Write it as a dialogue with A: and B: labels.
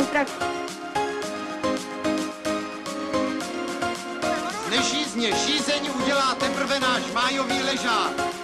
A: Na zdraví.
B: Nežízně, žízeň udělá teprve náš májový ležák.